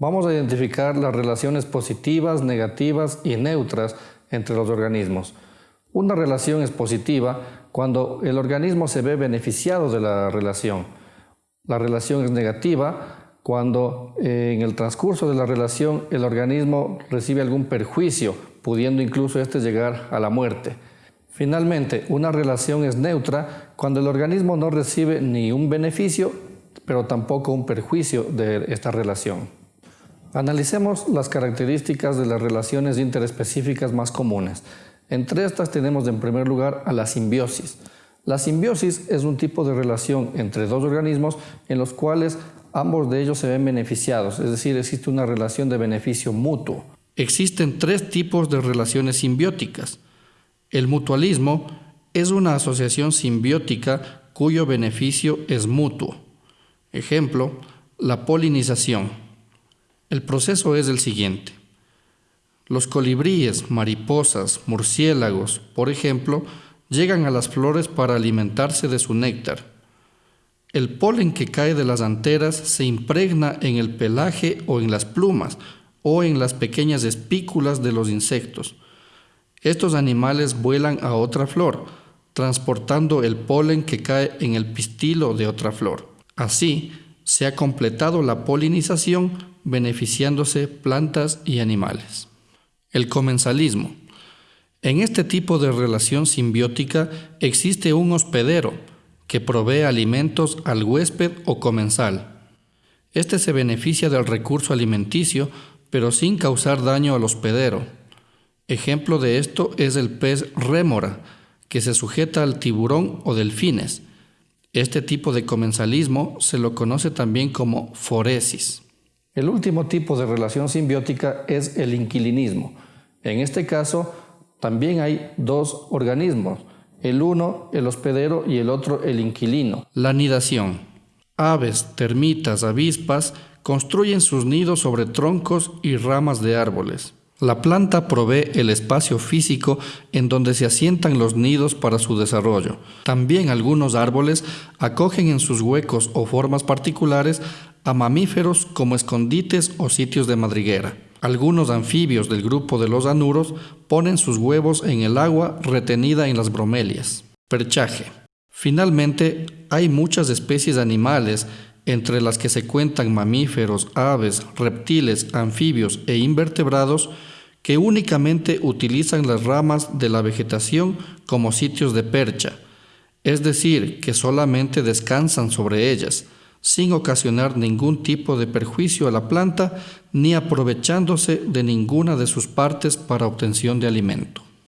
Vamos a identificar las relaciones positivas, negativas y neutras entre los organismos. Una relación es positiva cuando el organismo se ve beneficiado de la relación. La relación es negativa cuando eh, en el transcurso de la relación el organismo recibe algún perjuicio, pudiendo incluso este llegar a la muerte. Finalmente, una relación es neutra cuando el organismo no recibe ni un beneficio, pero tampoco un perjuicio de esta relación. Analicemos las características de las relaciones interespecíficas más comunes. Entre estas tenemos en primer lugar a la simbiosis. La simbiosis es un tipo de relación entre dos organismos en los cuales ambos de ellos se ven beneficiados, es decir, existe una relación de beneficio mutuo. Existen tres tipos de relaciones simbióticas. El mutualismo es una asociación simbiótica cuyo beneficio es mutuo. Ejemplo, la polinización. El proceso es el siguiente. Los colibríes, mariposas, murciélagos, por ejemplo, llegan a las flores para alimentarse de su néctar. El polen que cae de las anteras se impregna en el pelaje o en las plumas o en las pequeñas espículas de los insectos. Estos animales vuelan a otra flor, transportando el polen que cae en el pistilo de otra flor. Así, se ha completado la polinización beneficiándose plantas y animales. El comensalismo. En este tipo de relación simbiótica existe un hospedero que provee alimentos al huésped o comensal. Este se beneficia del recurso alimenticio, pero sin causar daño al hospedero. Ejemplo de esto es el pez rémora, que se sujeta al tiburón o delfines. Este tipo de comensalismo se lo conoce también como foresis. El último tipo de relación simbiótica es el inquilinismo. En este caso, también hay dos organismos, el uno el hospedero y el otro el inquilino. La nidación. Aves, termitas, avispas construyen sus nidos sobre troncos y ramas de árboles. La planta provee el espacio físico en donde se asientan los nidos para su desarrollo. También algunos árboles acogen en sus huecos o formas particulares a mamíferos como escondites o sitios de madriguera. Algunos anfibios del grupo de los anuros ponen sus huevos en el agua retenida en las bromelias. Perchaje. Finalmente, hay muchas especies animales, entre las que se cuentan mamíferos, aves, reptiles, anfibios e invertebrados, que únicamente utilizan las ramas de la vegetación como sitios de percha, es decir, que solamente descansan sobre ellas, sin ocasionar ningún tipo de perjuicio a la planta ni aprovechándose de ninguna de sus partes para obtención de alimento.